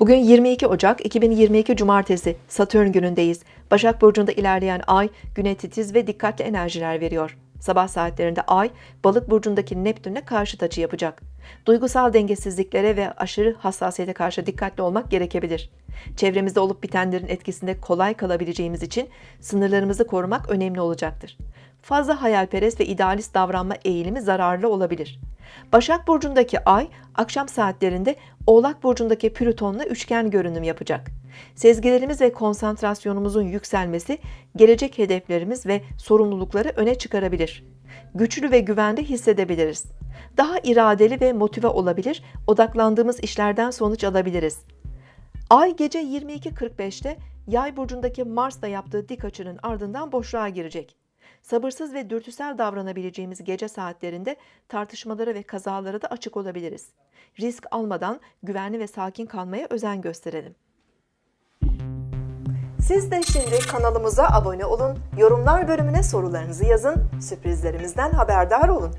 Bugün 22 Ocak 2022 Cumartesi Satürn günündeyiz. Başak Burcu'nda ilerleyen ay güne titiz ve dikkatli enerjiler veriyor. Sabah saatlerinde ay balık burcundaki Neptün'le karşıt açı yapacak. Duygusal dengesizliklere ve aşırı hassasiyete karşı dikkatli olmak gerekebilir. Çevremizde olup bitenlerin etkisinde kolay kalabileceğimiz için sınırlarımızı korumak önemli olacaktır. Fazla hayalperest ve idealist davranma eğilimi zararlı olabilir. Başak Burcu'ndaki ay akşam saatlerinde Oğlak Burcu'ndaki Plüton'la üçgen görünüm yapacak. Sezgilerimiz ve konsantrasyonumuzun yükselmesi gelecek hedeflerimiz ve sorumlulukları öne çıkarabilir. Güçlü ve güvende hissedebiliriz. Daha iradeli ve motive olabilir, odaklandığımız işlerden sonuç alabiliriz. Ay gece 22.45'te Yay burcundaki Mars'la yaptığı dik açının ardından boşluğa girecek. Sabırsız ve dürtüsel davranabileceğimiz gece saatlerinde tartışmalara ve kazalara da açık olabiliriz. Risk almadan güvenli ve sakin kalmaya özen gösterelim. Siz de şimdi kanalımıza abone olun, yorumlar bölümüne sorularınızı yazın, sürprizlerimizden haberdar olun.